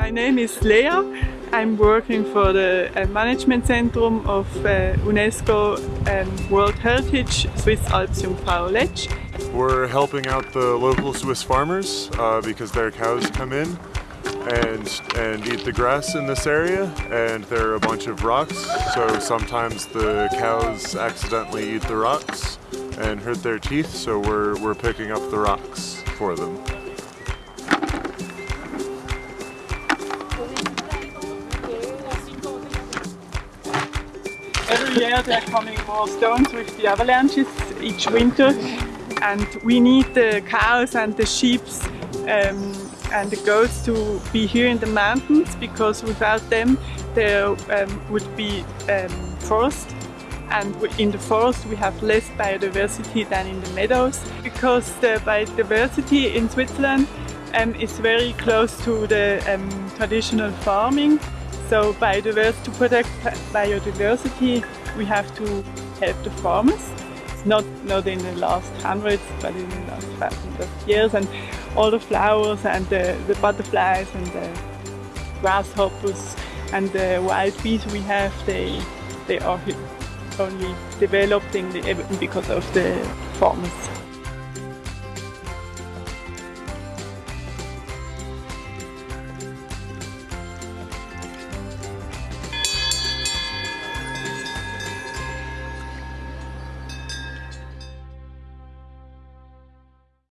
My name is Lea. I'm working for the uh, Management Centrum of uh, UNESCO um, World Heritage Swiss Alps Jungfrau Aletsch. We're helping out the local Swiss farmers uh, because their cows come in and, and eat the grass in this area and there are a bunch of rocks so sometimes the cows accidentally eat the rocks and hurt their teeth so we're, we're picking up the rocks for them. Every year there are coming more stones with the avalanches each winter and we need the cows and the sheep um, and the goats to be here in the mountains because without them there um, would be um, forest. And in the forest we have less biodiversity than in the meadows because the biodiversity in Switzerland um, is very close to the um, traditional farming so biodiversity, to protect biodiversity we have to help the farmers not not in the last hundreds but in the last thousands of years and all the flowers and the, the butterflies and the grasshoppers and the wild bees we have they they are only developing the, because of the farmers.